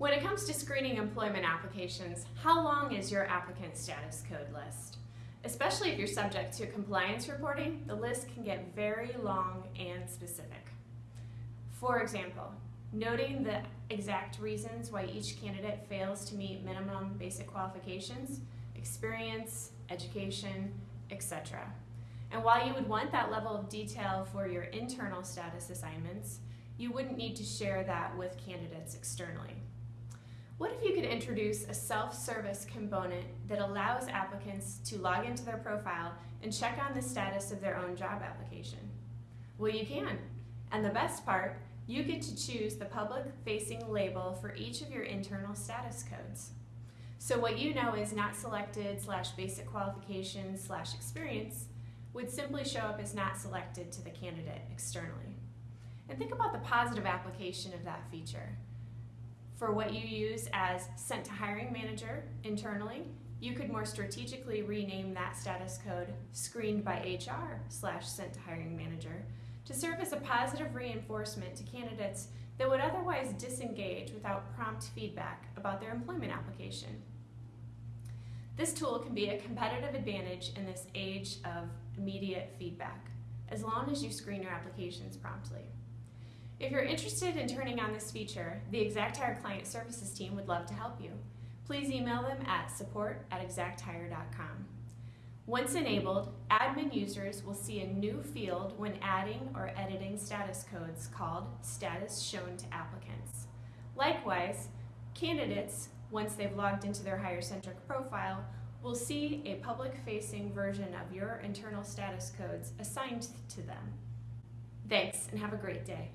When it comes to screening employment applications, how long is your applicant status code list? Especially if you're subject to compliance reporting, the list can get very long and specific. For example, noting the exact reasons why each candidate fails to meet minimum basic qualifications, experience, education, etc. And while you would want that level of detail for your internal status assignments, you wouldn't need to share that with candidates externally. What if you could introduce a self-service component that allows applicants to log into their profile and check on the status of their own job application? Well, you can. And the best part, you get to choose the public-facing label for each of your internal status codes. So what you know is not selected slash basic qualifications slash experience would simply show up as not selected to the candidate externally. And think about the positive application of that feature. For what you use as sent to hiring manager internally, you could more strategically rename that status code screened by HR slash sent to hiring manager to serve as a positive reinforcement to candidates that would otherwise disengage without prompt feedback about their employment application. This tool can be a competitive advantage in this age of immediate feedback, as long as you screen your applications promptly. If you're interested in turning on this feature, the ExactHire Client Services team would love to help you. Please email them at support at. Once enabled, admin users will see a new field when adding or editing status codes called Status Shown to Applicants. Likewise, candidates, once they've logged into their HireCentric profile, will see a public-facing version of your internal status codes assigned to them. Thanks, and have a great day.